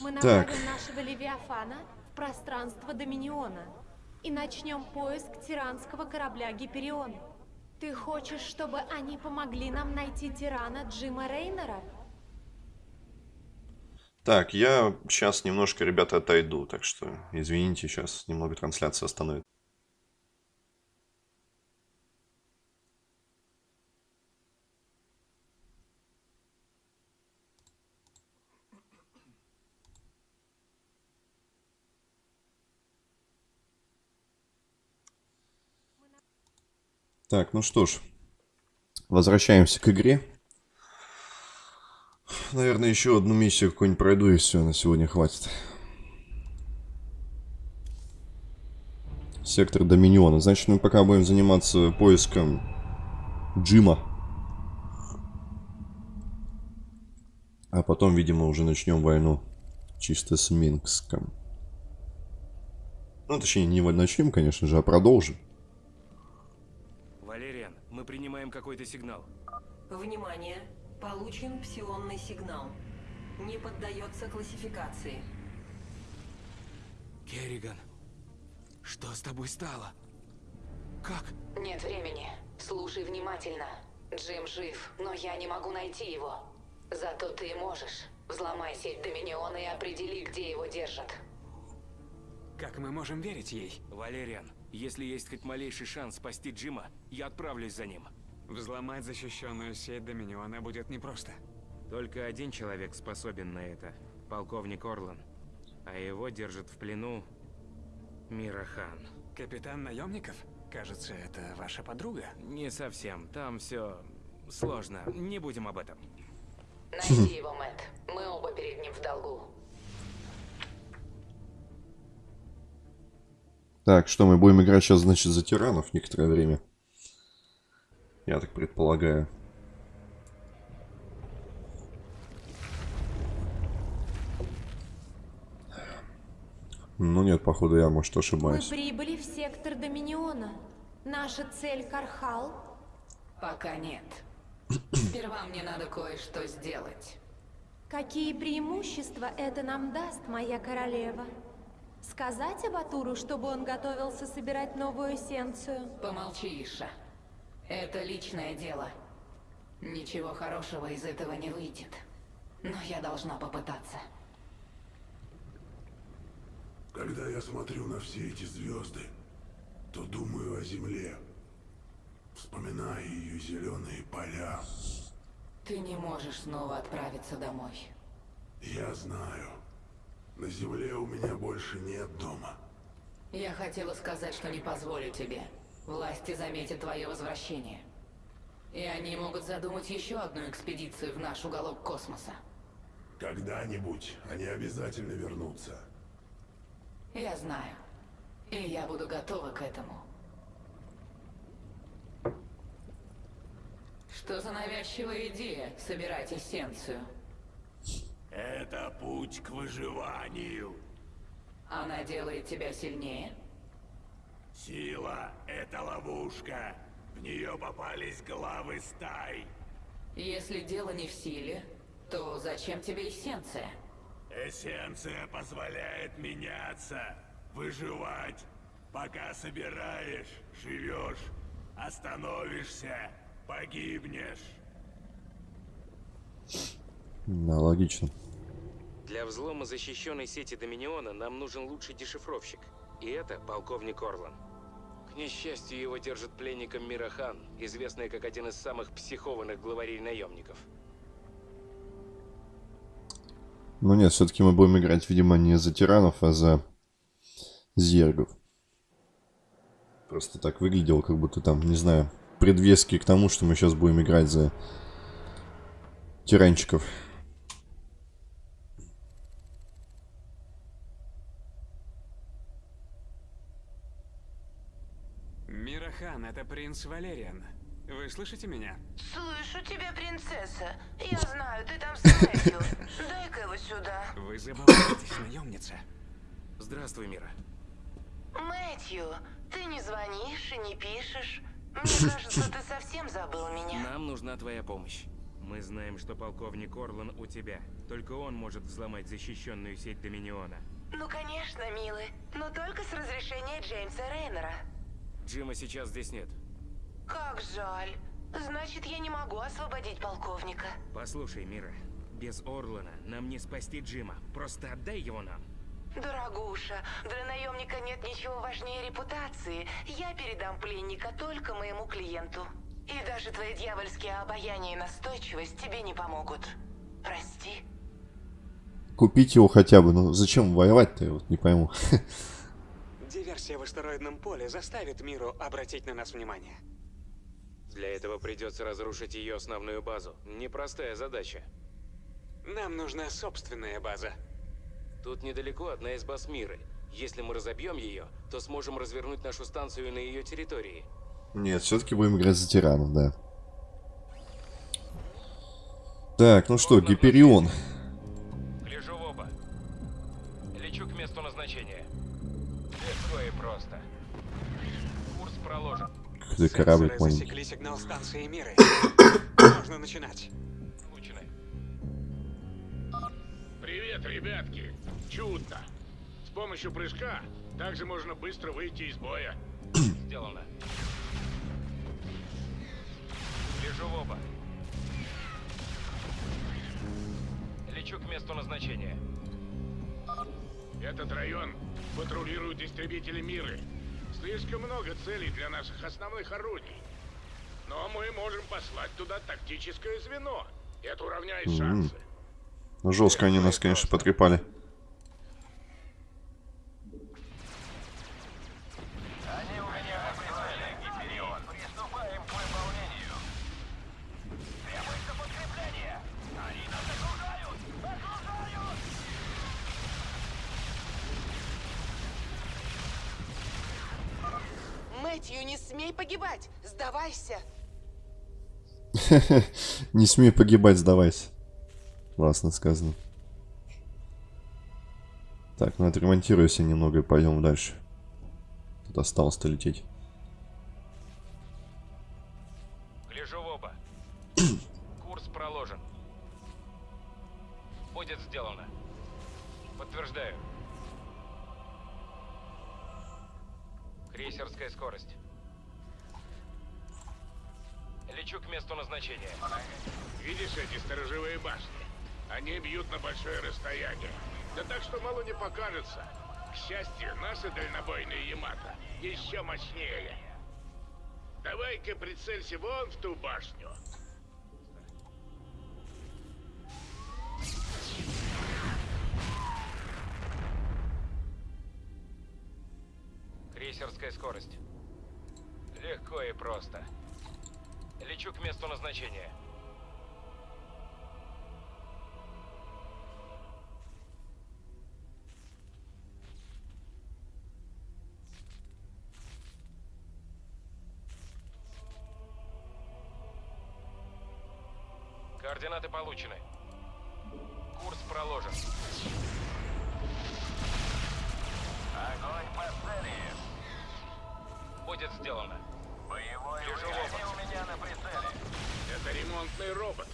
Мы Так. направим нашего Левиафана в пространство Доминиона и начнем поиск тиранского корабля Гиперион. Ты хочешь, чтобы они помогли нам найти тирана Джима Рейнера? Так, я сейчас немножко, ребята, отойду, так что извините, сейчас немного трансляция остановит. Так, ну что ж, возвращаемся к игре. Наверное, еще одну миссию какую-нибудь пройду, и все, на сегодня хватит. Сектор Доминиона. Значит, мы пока будем заниматься поиском Джима. А потом, видимо, уже начнем войну чисто с Минском. Ну, точнее, не начнем, конечно же, а продолжим. Валериан, принимаем какой-то сигнал. Внимание! Получен псионный сигнал. Не поддается классификации. Керриган, что с тобой стало? Как? Нет времени. Слушай внимательно. Джим жив, но я не могу найти его. Зато ты можешь. Взломай сеть Доминиона и определи, где его держат. Как мы можем верить ей? Валериан, если есть хоть малейший шанс спасти Джима, я отправлюсь за ним. Взломать защищенную сеть Доминиона будет непросто. Только один человек способен на это. Полковник Орлан. А его держит в плену Мирахан. Капитан наемников? Кажется, это ваша подруга. Не совсем. Там все сложно. Не будем об этом. Найди его, Мэтт. Мы оба перед ним в долгу. Так, что мы будем играть сейчас, значит, за тиранов некоторое время. Я так предполагаю. Ну нет, походу я, может, Мы ошибаюсь. прибыли в сектор Доминиона. Наша цель Кархал. Пока нет. Сперва мне надо кое-что сделать. Какие преимущества это нам даст, моя королева? Сказать Абатуру, чтобы он готовился собирать новую эссенцию? Помолчи, Иша. Это личное дело. Ничего хорошего из этого не выйдет. Но я должна попытаться. Когда я смотрю на все эти звезды, то думаю о Земле. Вспоминаю ее зеленые поля. Ты не можешь снова отправиться домой. Я знаю. На Земле у меня больше нет дома. Я хотела сказать, что не позволю тебе. Власти заметят твое возвращение. И они могут задумать еще одну экспедицию в наш уголок космоса. Когда-нибудь они обязательно вернутся. Я знаю. И я буду готова к этому. Что за навязчивая идея собирать эссенцию? Это путь к выживанию. Она делает тебя сильнее? Сила — это ловушка. В нее попались главы стай. Если дело не в силе, то зачем тебе эссенция? Эссенция позволяет меняться, выживать. Пока собираешь, живешь. Остановишься, погибнешь. Да, логично. Для взлома защищенной сети Доминиона нам нужен лучший дешифровщик. И это полковник Орлан. Несчастью, его держит пленником Мирахан, известный как один из самых психованных главарей наемников. Ну нет, все-таки мы будем играть, видимо, не за тиранов, а за зергов. Просто так выглядело, как будто там, не знаю, предвески к тому, что мы сейчас будем играть за тиранчиков. Мирахан, это принц Валериан. Вы слышите меня? Слышу тебя, принцесса. Я знаю, ты там с. Дай-ка его сюда. Вы забываетесь, наемница. Здравствуй, Мира. Мэтью, ты не звонишь и не пишешь. Мне кажется, ты совсем забыл меня. Нам нужна твоя помощь. Мы знаем, что полковник Орлан у тебя. Только он может взломать защищенную сеть Доминиона. Ну, конечно, милый. Но только с разрешения Джеймса Рейнера. Джима сейчас здесь нет. Как жаль. Значит, я не могу освободить полковника. Послушай, Мира, без Орлана нам не спасти Джима. Просто отдай его нам. Дорогуша, для наемника нет ничего важнее репутации. Я передам пленника только моему клиенту. И даже твои дьявольские обаяние и настойчивость тебе не помогут. Прости. Купить его хотя бы. Ну зачем воевать-то, я вот не пойму. Диверсия в астероидном поле заставит миру обратить на нас внимание. Для этого придется разрушить ее основную базу. Непростая задача. Нам нужна собственная база. Тут недалеко одна из баз Миры. Если мы разобьем ее, то сможем развернуть нашу станцию на ее территории. Нет, все-таки будем играть за тиранов, да. Так, ну что, Гиперион. Гляжу в оба. Лечу к месту назначения. Где корабль засекли сигнал станции мира. Можно начинать. Получено. Привет, ребятки. Чудно. С помощью прыжка также можно быстро выйти из боя. Сделано. Гляжу в оба. Лечу к месту назначения. Этот район патрулируют истребители Миры. Слишком много целей для наших основных орудий. Но мы можем послать туда тактическое звено. Это уравняет шансы. Ну, жестко они нас, конечно, потрепали. Мэтью, не смей погибать! Сдавайся! Не смей погибать, сдавайся. Классно сказано. Так, ну отремонтируйся немного и пойдем дальше. Тут осталось-то лететь. Гляжу в оба. Курс проложен. Будет сделано. Подтверждаю. Крейсерская скорость. Лечу к месту назначения. Видишь эти сторожевые башни? Они бьют на большое расстояние. Да так, что мало не покажется. К счастью, наши дальнобойные Ямато еще мощнее. Давай-ка прицелься вон в ту башню. Крейсерская скорость. Легко и просто. Лечу к месту назначения. Будет сделано. Боевой у меня на прицеле. Это ремонтный робот.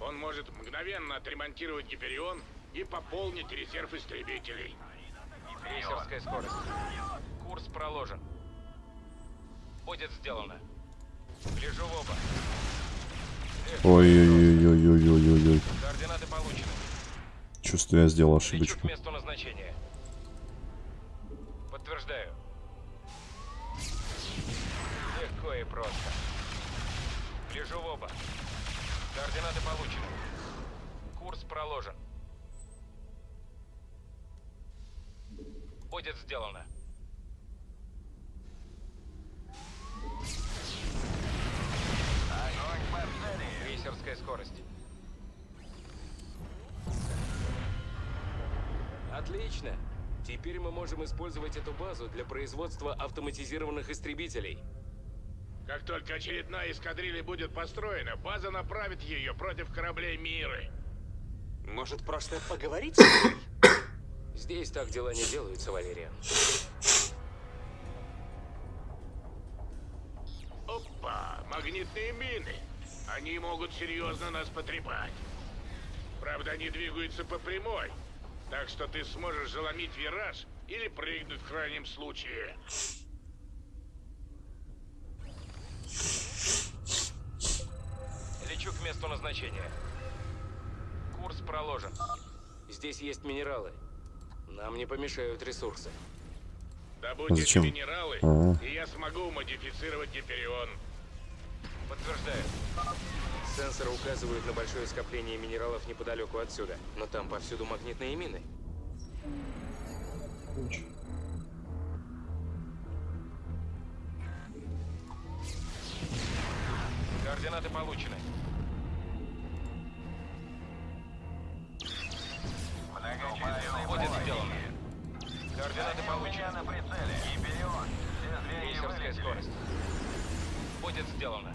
Он может мгновенно отремонтировать Гиперион и пополнить резерв истребителей. Крейсерская скорость. Курс проложен. Будет сделано. Гляжу в оба. Ой-ой-ой-ой-ой-ой-ой. Координаты получены. Чувствую, я сделал Лечу к ошибочку. месту назначения. Просто. Гляжу в оба. Координаты получены. Курс проложен. Будет сделано. Крейсерская скорость. Отлично. Теперь мы можем использовать эту базу для производства автоматизированных истребителей. Как только очередная эскадрилья будет построена, база направит ее против кораблей Миры. Может, просто поговорить с ней? Здесь так дела не делаются, Валериан. Опа, магнитные мины. Они могут серьезно нас потрепать. Правда, они двигаются по прямой. Так что ты сможешь заломить вираж или прыгнуть в крайнем случае. Месту назначения. Курс проложен. Здесь есть минералы. Нам не помешают ресурсы. Добудь А эти зачем? минералы, А. и я смогу модифицировать Гиперион. Подтверждаю. Сенсоры указывают на большое скопление минералов неподалеку отсюда. Но там повсюду магнитные мины. Координаты получены. Сделано.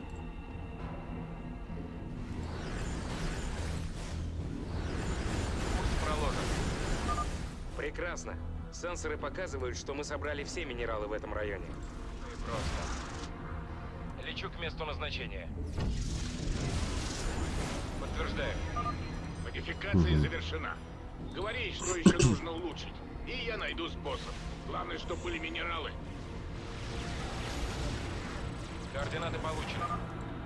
Курс проложен. Прекрасно. Сенсоры показывают, что мы собрали все минералы в этом районе. Ну и просто. Лечу к месту назначения. Подтверждаю. Модификация завершена. Говори, что еще нужно улучшить. И я найду способ. Главное, чтобы были минералы. Координаты получены.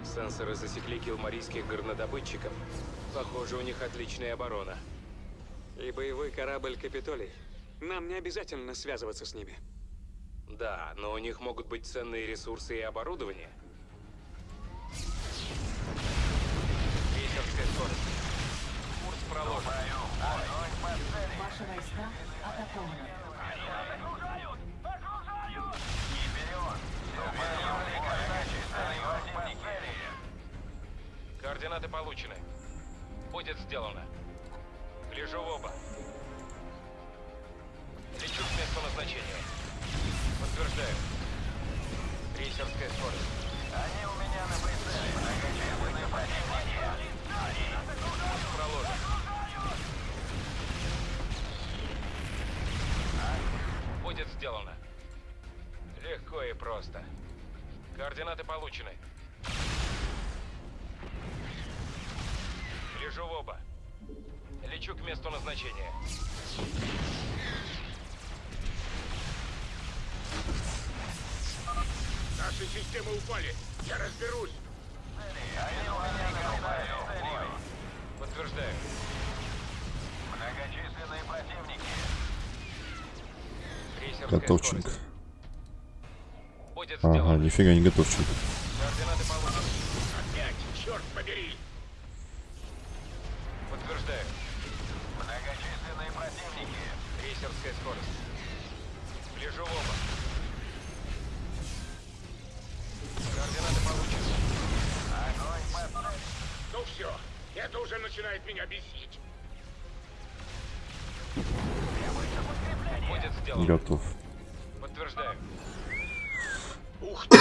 Сенсоры засекли килмарийских горнодобытчиков. Похоже, у них отличная оборона. И боевой корабль Капитолий. Нам не обязательно связываться с ними. Да, но у них могут быть ценные ресурсы и оборудование. Крейсерская скорость. Курс проложен. Ваши войска атакованы. Координаты получены. Будет сделано. Гляжу в оба. Лечу к месту назначения. Подтверждаю. Крейсерская скорость. Они у меня на прицеле. Многочисленные противники. Курс проложен. Будет сделано. Легко и просто. Координаты получены. Лечу к месту назначения. Наши системы упали. Я разберусь. Подтверждаю. Многочисленные противники. Готовчик. Ага, сделано. нифига не готовчик. Координаты получены. Опять, черт побери. Подтверждаю. Многочисленные противники. Крейсерская скорость. Гляжу в оба. Координаты получены. Огонь цели. Ну все, это уже начинает меня бесить. Будет сделано. Готов. Подтверждаю. Ух ты!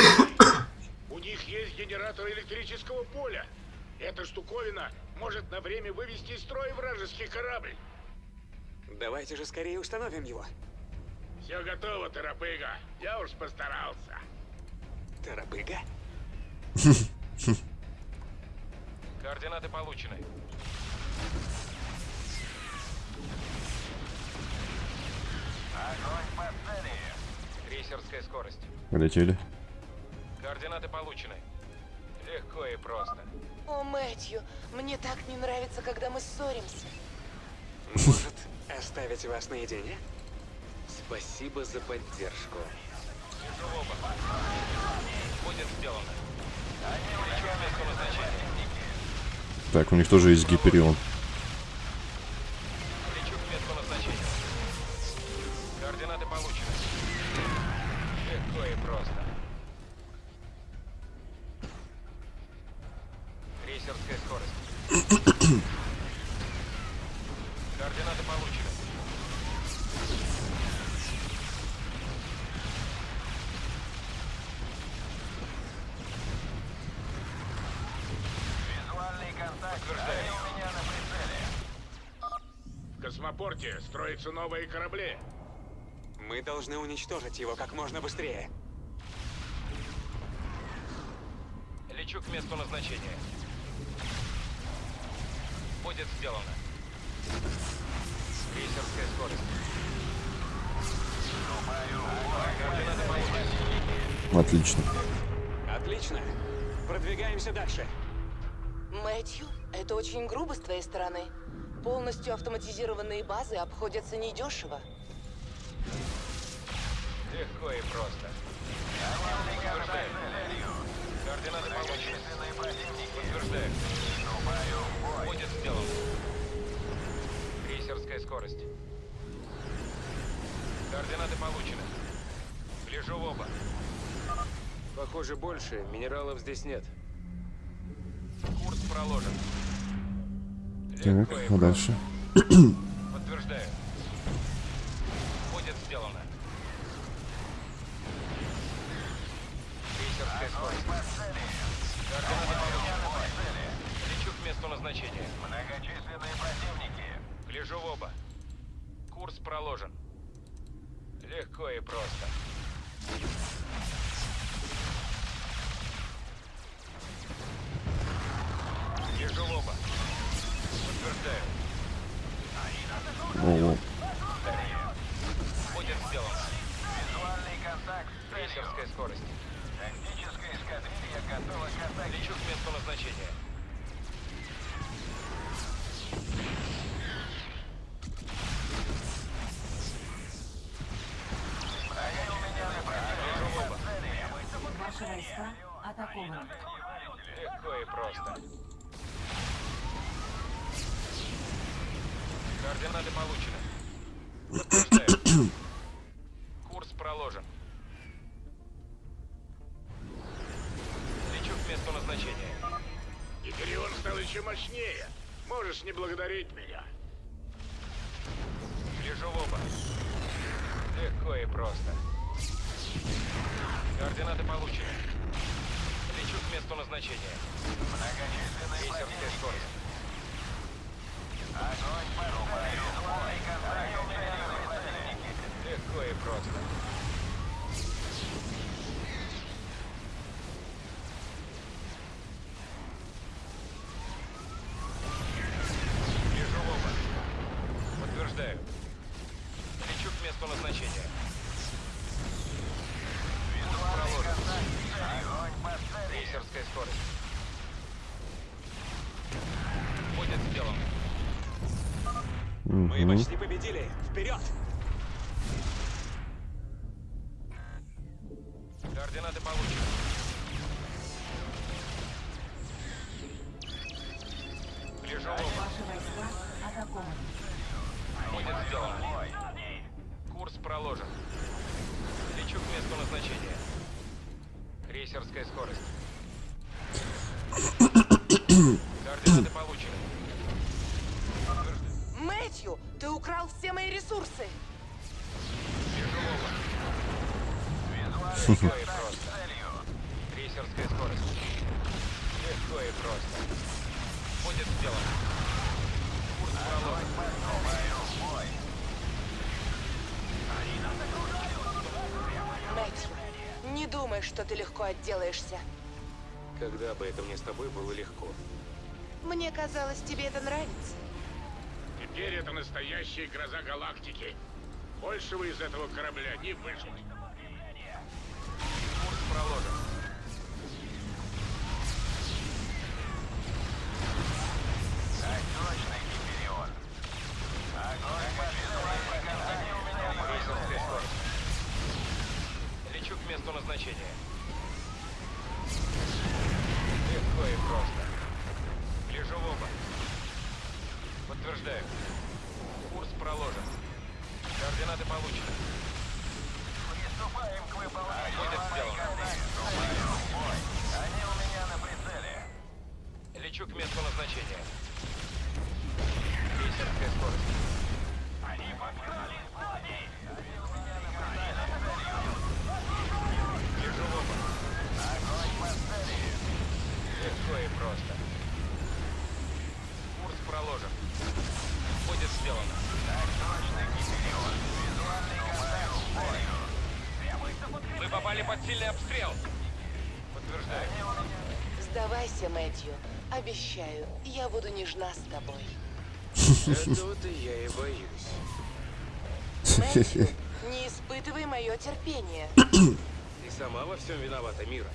У них есть генератор электрического поля. Эта штуковина может на время вывести из строя вражеский корабль. Давайте же скорее установим его. Все готово, Тарапыга. Я уж постарался. Тарабыга? Координаты получены. Огонь по цели. Крейсерская скорость. Полетели. Координаты получены. Легко и просто. О, Мэтью, мне так не нравится, когда мы ссоримся. Может, оставить вас наедине? Спасибо за поддержку. Оба. Будет сделано. Так, у них тоже есть Гиперион. Координаты получены. Легко и просто. Крейсерская скорость. Координаты получены. Визуальный контакт. Подтверждаю. у меня на прицеле. В космопорте строятся новые корабли. Мы должны уничтожить его как можно быстрее. Лечу к месту назначения. Будет сделано. Крейсерская скорость. Отлично. Отлично. Продвигаемся дальше. Мэтью, это очень грубо с твоей стороны. Полностью автоматизированные базы обходятся недешево. Легко и просто. Подтверждаю. Координаты получены. Подтверждаю. Будет сделано. Крейсерская скорость. Координаты получены. Гляжу в оба. Похоже, больше минералов здесь нет. Курс проложен. Так, а дальше? Подтверждаю. Будет сделано. Крейсерская. Лечу к месту назначения. Многочисленные противники. Гляжу в оба. Курс проложен. Легко и просто. Гляжу в оба. Ого. Будет сделано. Визуальный контакт. Крейсерская скорость. Тактическая эскадрилья готова к атаке. Лечу к месту назначения. Ваши войска атакованы. Легко и просто. Координаты получены. Курс проложен. Лечу к месту назначения. Гиперион стал еще мощнее. Можешь не благодарить меня. Гляжу в оба. Легко и просто. Координаты получены. Лечу к месту назначения. Крейсерская скорость. Легко и просто. Вижу оба. Подтверждаю. Лечу к месту назначения. Проложен. Крейсерская скорость. Будет сделано. Мы Мгм. почти победили. Вперед! Координаты получены. Гляжу. Ваши войска атакованы. Будет сделано. Курс проложен. Лечу к месту назначения. Крейсерская скорость. Координаты получены. Ты украл все мои ресурсы. Вижу оба. Легко и просто. Крейсерская скорость. Легко и просто. Будет сделано. Курс проложен. Мэтью, не думай, что ты легко отделаешься. Когда бы это мне с тобой было легко. Мне казалось, тебе это нравится. Теперь это настоящая гроза галактики. Большего из этого корабля не выжить. Курс проложен. Крейсерская скорость. Лечу к месту назначения. Легко и просто. Гляжу в оба. Подтверждаю. Курс проложен. Координаты получены. Приступаем к выполнению. Будет сделано. Они у меня на прицеле. Лечу к месту назначения. Крейсерская скорость. Они подкрали Лежу в оба. Огонь по цели. Легко и просто. Курс проложен. Будет сделано. Так точно, Гиперион. Визуальный контакт Мы попали под сильный обстрел. Подтверждаю. Сдавайся, Мэтью. Обещаю, я буду нежна с тобой. Этого-то я и боюсь. Мэтью, не испытывай мое терпение. Ты сама во всем виновата, Мира.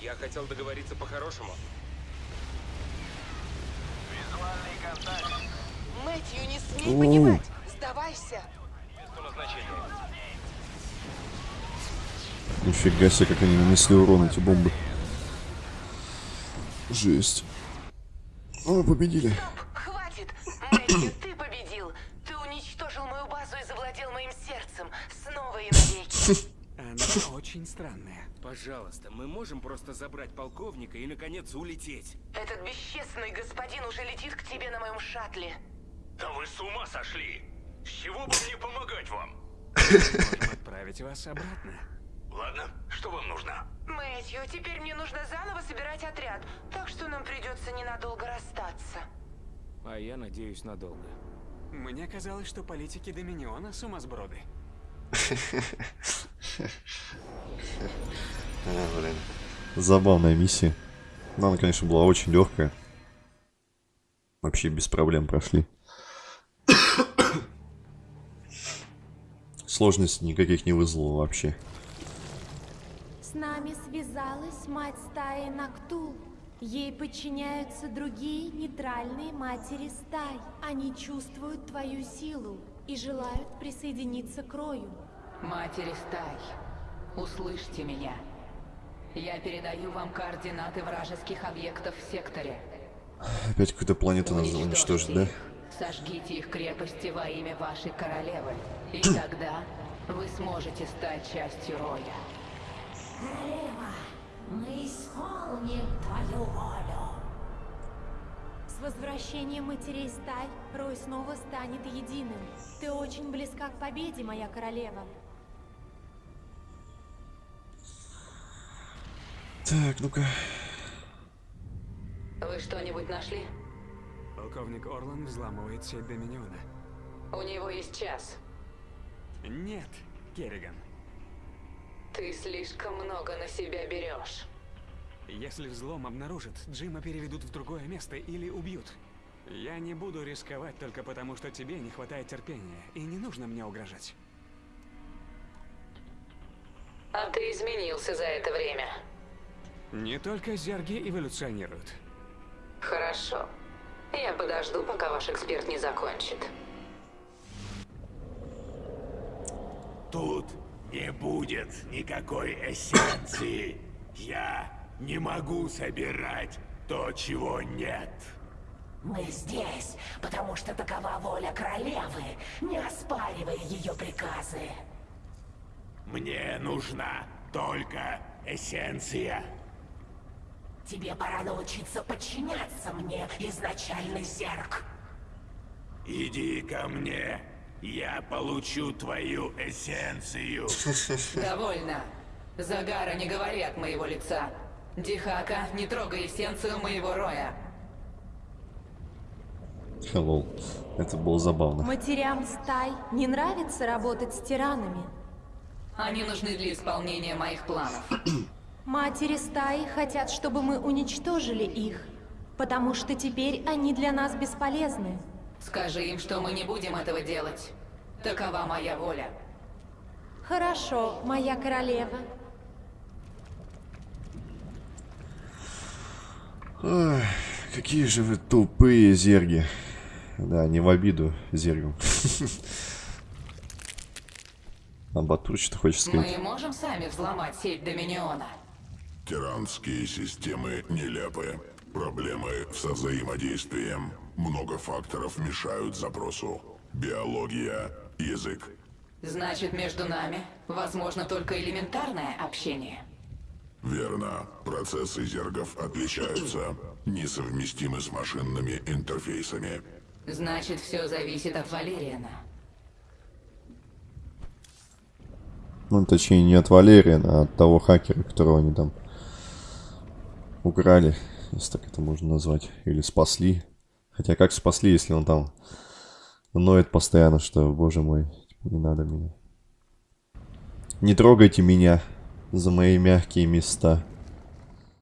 Я хотел договориться по-хорошему. Мэтью, не смей понимать. Сдавайся. Месту назначения. Нифига себе, как они нанесли урон, эти бомбы. Жесть. Ну, мы победили. Хватит! Мэтью, ты победил! Ты уничтожил мою базу и завладел моим сердцем. Снова и навеки. Она очень странная. Пожалуйста, мы можем просто забрать полковника и, наконец, улететь. Этот бесчестный господин уже летит к тебе на моем шаттле. Да вы с ума сошли! С чего бы мне помогать вам? Можем отправить вас обратно. Ладно, что вам нужно? Мэтью, теперь мне нужно заново собирать отряд, так что нам придется ненадолго расстаться. А я надеюсь надолго. Мне казалось, что политики Доминиона сумасброды. Забавная миссия. Но она, конечно, была очень легкая. Вообще без проблем прошли. Сложностей никаких не вызвало вообще. С нами связалась мать стаи Нактул. Ей подчиняются другие нейтральные матери стай. Они чувствуют твою силу и желают присоединиться к Рою. Матери стай, услышьте меня. Я передаю вам координаты вражеских объектов в секторе. Опять какую-то планету надо Уничтожьте уничтожить, да? Сожгите их крепости во имя вашей королевы. И тогда вы сможете стать частью Роя. Королева, мы исполним твою волю. С возвращением матерей стай Рой снова станет единым. Ты очень близка к победе, моя королева. Так, ну-ка. Вы что-нибудь нашли? Полковник Орлан взламывает сеть Доминиона. У него есть час. Нет, Керриган. Ты слишком много на себя берешь. Если взлом обнаружат, Джима переведут в другое место или убьют. Я не буду рисковать только потому, что тебе не хватает терпения, и не нужно мне угрожать. А ты изменился за это время. Не только зерги эволюционируют. Хорошо. Я подожду, пока ваш эксперт не закончит. Не будет никакой эссенции. Я не могу собирать то, чего нет. Мы здесь, потому что такова воля королевы, не оспаривая ее приказы. Мне нужна только эссенция. Тебе пора научиться подчиняться мне, изначальный зерк. Иди ко мне. Я получу твою эссенцию. Довольно. Загара, не говори от моего лица. Дихака, не трогай эссенцию моего роя. Hello. Это было забавно. Матерям стай не нравится работать с тиранами. Они нужны для исполнения моих планов. Матери стаи хотят, чтобы мы уничтожили их, потому что теперь они для нас бесполезны. Скажи им, что мы не будем этого делать. Такова моя воля. Хорошо, моя королева. Ой, какие же вы тупые зерги. Да, не в обиду зергам. А Батур что хочешь сказать? Мы можем сами взломать сеть Доминиона. Тиранские системы нелепые. Проблемы со взаимодействием. Много факторов мешают запросу. Биология, язык. Значит, между нами возможно только элементарное общение. Верно. Процессы зергов отличаются. Несовместимы с машинными интерфейсами. Значит, все зависит от Валериана. Ну, точнее, не от Валериана, а от того хакера, которого они там украли, если так это можно назвать. Или спасли. Хотя как спасли, если он там ноет постоянно, что, боже мой, типа, не надо меня. Не трогайте меня за мои мягкие места.